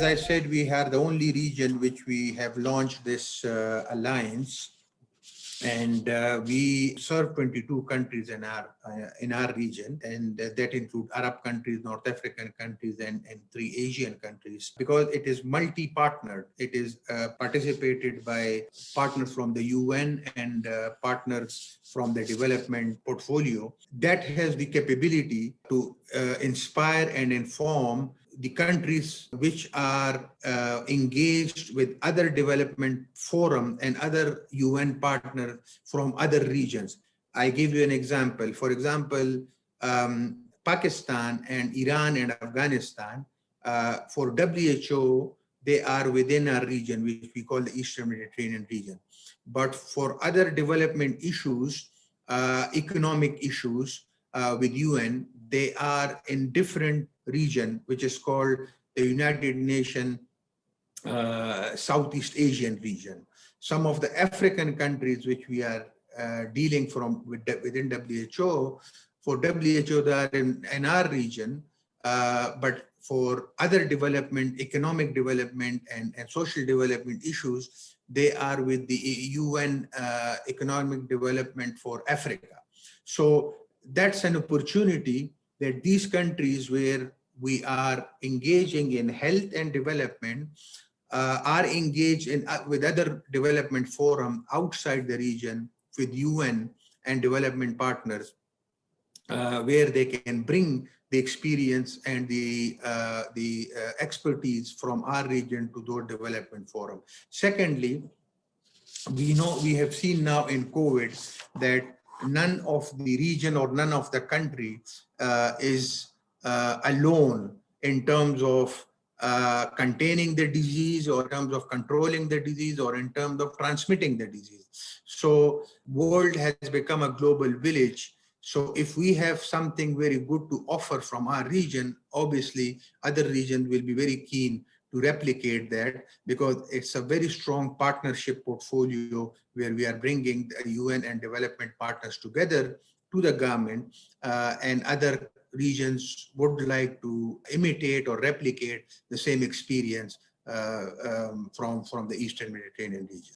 as I said, we are the only region which we have launched this uh, alliance. And uh, we serve 22 countries in our uh, in our region. And that include arab countries north african countries and, and three asian countries. Because it is multi-partnered. It is uh, participated by partners from the un and uh, partners from the development portfolio. That has the capability to uh, inspire and inform the countries which are uh, engaged with other development forum and other UN partners from other regions. I give you an example. For example, um, Pakistan and Iran and Afghanistan, uh, for WHO, they are within our region, which we call the Eastern Mediterranean region. But for other development issues, uh, economic issues uh, with UN, they are in different region, which is called the United Nations uh, Southeast Asian region. Some of the African countries which we are uh, dealing from with, within WHO, for WHO they are in, in our region, uh, but for other development, economic development and, and social development issues, they are with the UN uh, Economic Development for Africa. So that's an opportunity that these countries where we are engaging in health and development uh, are engaged in uh, with other development forum outside the region with UN and development partners uh, where they can bring the experience and the uh, the uh, expertise from our region to those development forum. Secondly, we know we have seen now in COVID that none of the region or none of the country uh, is alone in terms of uh, containing the disease or in terms of controlling the disease or in terms of transmitting the disease. So world has become a global village. So if we have something very good to offer from our region, obviously other regions will be very keen to replicate that because it's a very strong partnership portfolio where we are bringing the UN and development partners together to the government uh, and other regions would like to imitate or replicate the same experience uh, um, from, from the Eastern Mediterranean region.